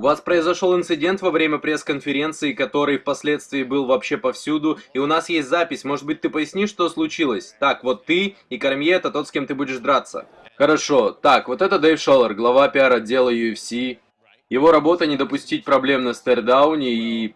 У вас произошел инцидент во время пресс-конференции, который впоследствии был вообще повсюду, и у нас есть запись. Может быть, ты пояснишь, что случилось? Так, вот ты и Кормье это тот, с кем ты будешь драться. Хорошо. Так, вот это Дэйв Шоллер, глава пиар-отдела UFC. Его работа не допустить проблем на стердауне и...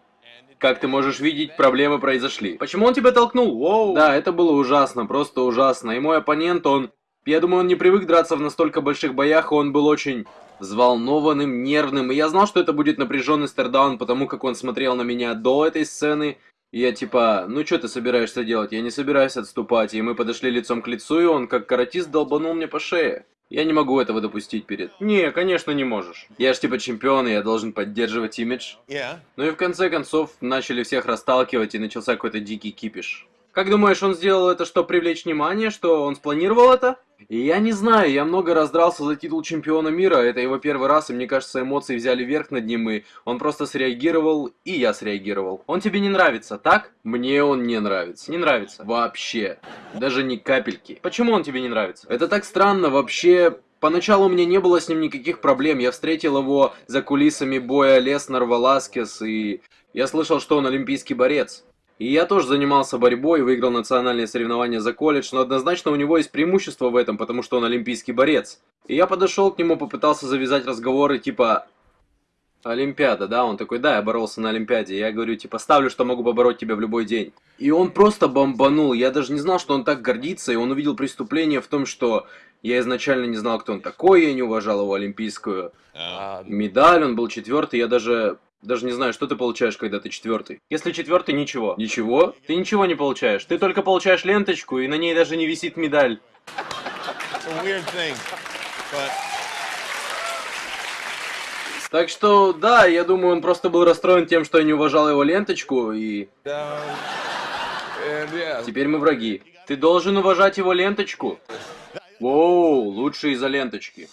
Как ты можешь видеть, проблемы произошли. Почему он тебя толкнул? Воу. Да, это было ужасно, просто ужасно. И мой оппонент, он... Я думаю, он не привык драться в настолько больших боях, и он был очень взволнованным, нервным. И я знал, что это будет напряженный стердаун, потому как он смотрел на меня до этой сцены. И я типа, ну что ты собираешься делать? Я не собираюсь отступать. И мы подошли лицом к лицу, и он как каратист долбанул мне по шее. Я не могу этого допустить перед... Не, конечно не можешь. Я ж типа чемпион, и я должен поддерживать имидж. Yeah. Ну и в конце концов, начали всех расталкивать, и начался какой-то дикий кипиш. Как думаешь, он сделал это, чтобы привлечь внимание, что он спланировал это? Я не знаю, я много раз дрался за титул чемпиона мира, это его первый раз, и мне кажется, эмоции взяли верх над ним, и он просто среагировал, и я среагировал. Он тебе не нравится, так? Мне он не нравится. Не нравится? Вообще. Даже ни капельки. Почему он тебе не нравится? Это так странно, вообще... Поначалу у меня не было с ним никаких проблем, я встретил его за кулисами боя Леснар-Валаскес, и я слышал, что он олимпийский борец. И я тоже занимался борьбой, выиграл национальные соревнования за колледж, но однозначно у него есть преимущество в этом, потому что он олимпийский борец. И я подошел к нему, попытался завязать разговоры типа Олимпиада, да, он такой, да, я боролся на Олимпиаде. Я говорю, типа, ставлю, что могу побороть тебя в любой день. И он просто бомбанул. Я даже не знал, что он так гордится, и он увидел преступление в том, что я изначально не знал, кто он такой, я не уважал его олимпийскую медаль, он был четвертый, я даже даже не знаю, что ты получаешь, когда ты четвертый. Если четвертый, ничего. Ничего? Ты ничего не получаешь. Ты только получаешь ленточку, и на ней даже не висит медаль. Thing, but Так что, да, я думаю, он просто был расстроен тем, что я не уважал его ленточку, и yeah. теперь мы враги. Ты должен уважать его ленточку. Воу, лучше из-за ленточки.